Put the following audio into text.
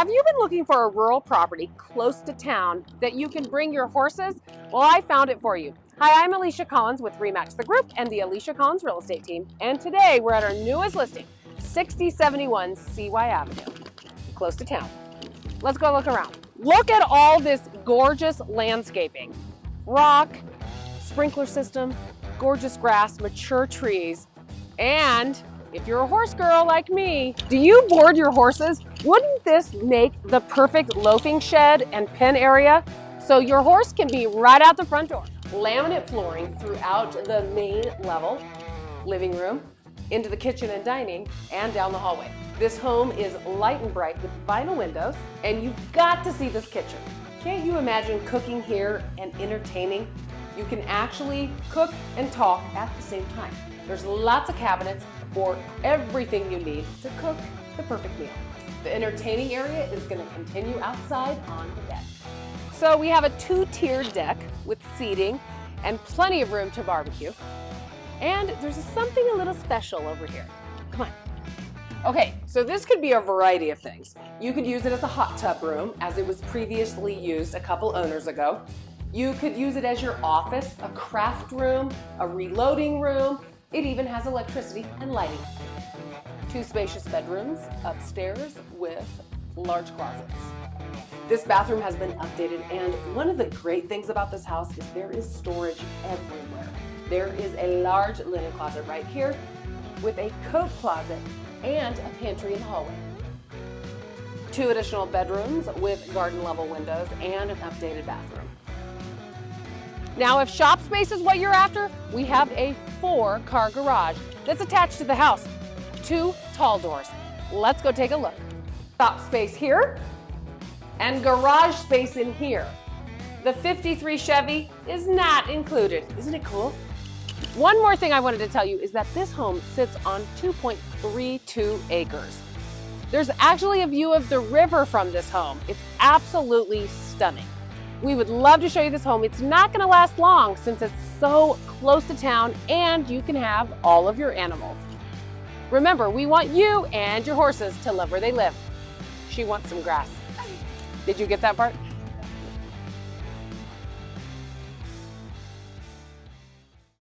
Have you been looking for a rural property close to town that you can bring your horses? Well, I found it for you. Hi, I'm Alicia Collins with Remax the Group and the Alicia Collins Real Estate Team. And today we're at our newest listing, 6071 CY Avenue, close to town. Let's go look around. Look at all this gorgeous landscaping. Rock, sprinkler system, gorgeous grass, mature trees, and if you're a horse girl like me, do you board your horses? Wouldn't this make the perfect loafing shed and pen area? So your horse can be right out the front door. Laminate flooring throughout the main level, living room, into the kitchen and dining, and down the hallway. This home is light and bright with vinyl windows, and you've got to see this kitchen. Can't you imagine cooking here and entertaining? You can actually cook and talk at the same time. There's lots of cabinets for everything you need to cook the perfect meal. The entertaining area is gonna continue outside on the deck. So we have a two-tiered deck with seating and plenty of room to barbecue. And there's something a little special over here. Come on. Okay, so this could be a variety of things. You could use it as a hot tub room, as it was previously used a couple owners ago. You could use it as your office, a craft room, a reloading room, it even has electricity and lighting. Two spacious bedrooms upstairs with large closets. This bathroom has been updated and one of the great things about this house is there is storage everywhere. There is a large linen closet right here with a coat closet and a pantry the hallway. Two additional bedrooms with garden level windows and an updated bathroom. Now, if shop space is what you're after, we have a four car garage that's attached to the house. Two tall doors. Let's go take a look. Shop space here and garage space in here. The 53 Chevy is not included. Isn't it cool? One more thing I wanted to tell you is that this home sits on 2.32 acres. There's actually a view of the river from this home. It's absolutely stunning. We would love to show you this home. It's not gonna last long since it's so close to town and you can have all of your animals. Remember, we want you and your horses to love where they live. She wants some grass. Did you get that part?